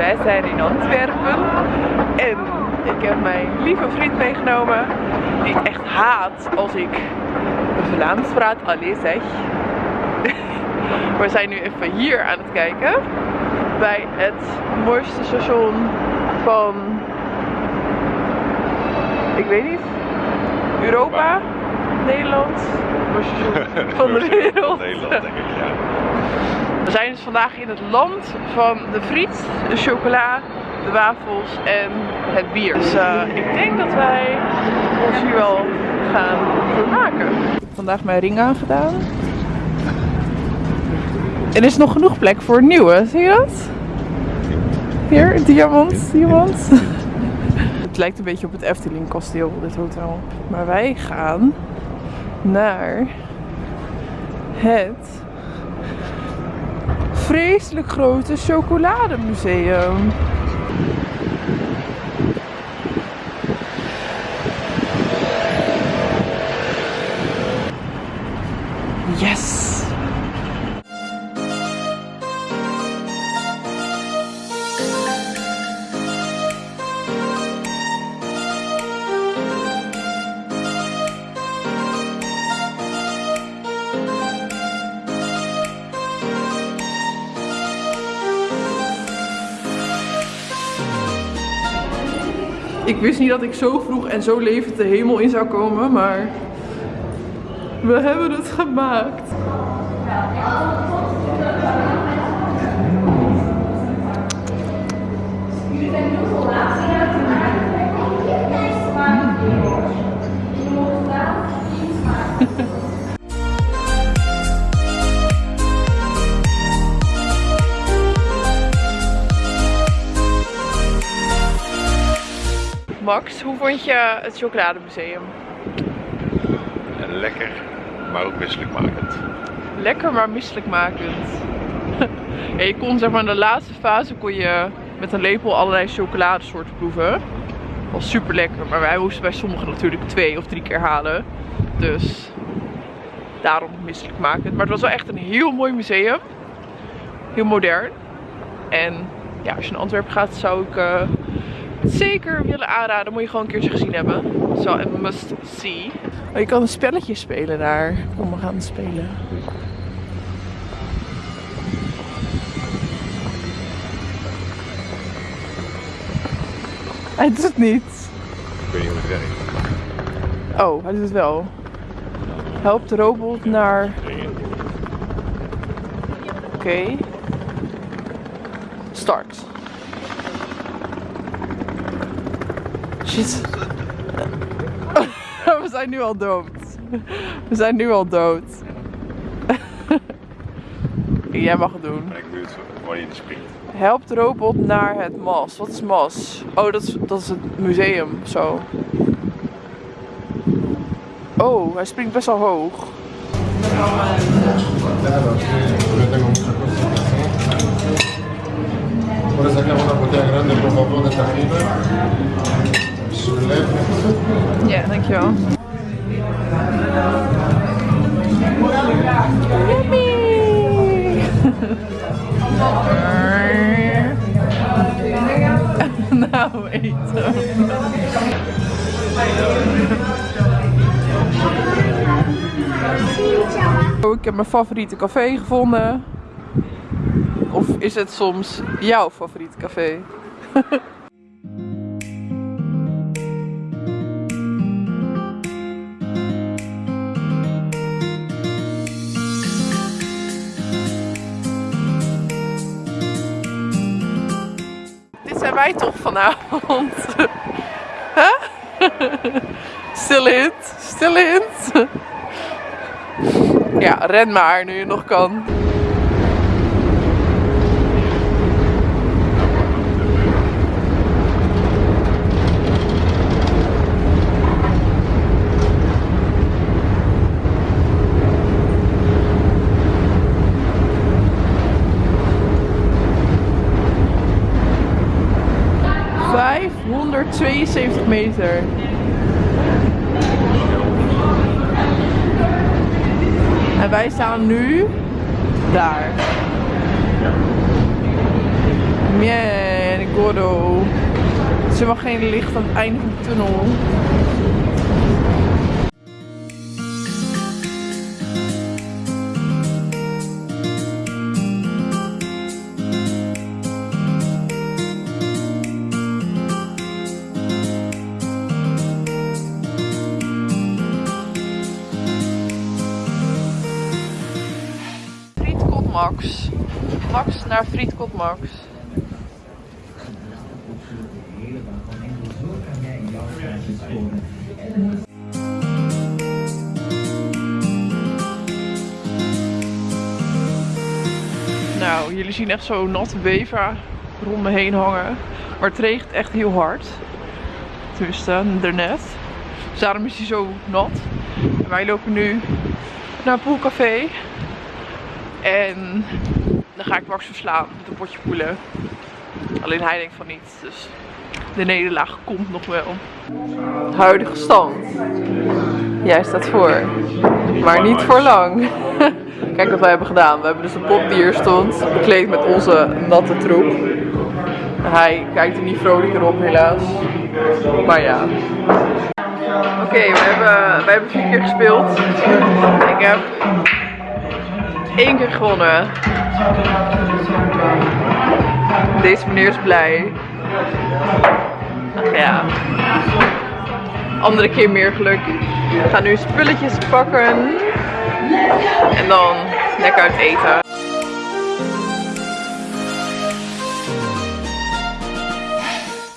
Wij zijn in Antwerpen en ik heb mijn lieve vriend meegenomen die echt haat als ik Vlaams praat. Allee zeg. We zijn nu even hier aan het kijken bij het mooiste station van, ik weet niet, Europa, Nederland, mooiste station van de wereld. Nederland, denk ik, ja. We zijn dus vandaag in het land van de friet, de chocola, de wafels en het bier. Dus eh, ik denk dat wij ons hier wel gaan vermaken. Vandaag mijn ring aangedaan. Er is nog genoeg plek voor nieuwe, zie je dat? Hier, diamant, diamant. Het lijkt een beetje op het Efteling kasteel, dit hotel. Maar wij gaan naar het vreselijk grote chocolademuseum. Yes! Ik wist niet dat ik zo vroeg en zo levend de hemel in zou komen, maar we hebben het gemaakt. Max, hoe vond je het chocolademuseum? Lekker, maar ook misselijkmakend. Lekker, maar misselijkmakend. ja, je kon zeg maar in de laatste fase kon je met een lepel allerlei chocoladesoorten proeven. Was super lekker, maar wij moesten bij sommigen natuurlijk twee of drie keer halen. Dus daarom misselijkmakend. Maar het was wel echt een heel mooi museum. Heel modern. En ja, als je naar Antwerpen gaat, zou ik uh, zeker willen aanraden. Moet je gewoon een keertje gezien hebben. Zo een must see. Oh, je kan een spelletje spelen daar. Kom, we gaan spelen. Hij doet het niet. Ik weet niet hoe het werkt. Oh, hij doet het wel. Help de robot naar... Oké. Start. Shit. We zijn nu al dood. We zijn nu al dood. Jij mag het doen. Ik springt. Help de robot naar het MAS. Wat is MAS? Oh, dat is, dat is het museum. Zo. Oh, hij springt best wel hoog. Nou, eten. Oh, ik heb mijn favoriete café gevonden. Of is het soms jouw favoriete café? wij toch vanavond? Huh? Stil hint, stil hint. Ja, ren maar nu je nog kan. Vijfhonderdtweeënzeventig meter. En wij staan nu daar. Bien. Gordo. Er is helemaal geen licht aan het einde van de tunnel. Max. Max naar Frietkot Max. Nou, jullie zien echt zo'n natte bever rond me heen hangen. Maar het regent echt heel hard. Tenminste, daarnet. Dus daarom is hij zo nat. Wij lopen nu naar een poolcafé. En dan ga ik Max verslaan met een potje poelen. Alleen hij denkt van niet. Dus de nederlaag komt nog wel. Huidige stand. Jij staat voor. Maar niet voor lang. Kijk wat wij hebben gedaan. We hebben dus een pop die hier stond. Bekleed met onze natte troep. Hij kijkt er niet vrolijker op helaas. Maar ja. Oké, we, hebben, we hebben vier keer gespeeld. Ik heb één keer gewonnen. Deze meneer is blij. Ja. Andere keer meer geluk. We gaan nu spulletjes pakken. En dan lekker uit eten.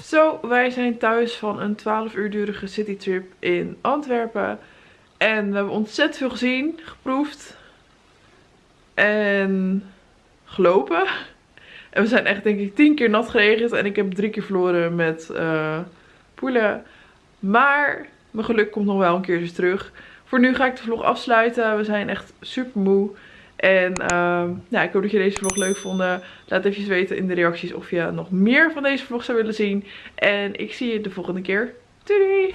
Zo, wij zijn thuis van een 12 uur durige citytrip in Antwerpen. En we hebben ontzettend veel gezien, geproefd en gelopen. En we zijn echt denk ik 10 keer nat geregend en ik heb drie keer verloren met uh, poelen. Maar mijn geluk komt nog wel een keertje terug. Voor nu ga ik de vlog afsluiten. We zijn echt super moe. En uh, ja, ik hoop dat je deze vlog leuk vonden. Laat even weten in de reacties of je nog meer van deze vlog zou willen zien. En ik zie je de volgende keer. Doei!